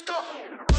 し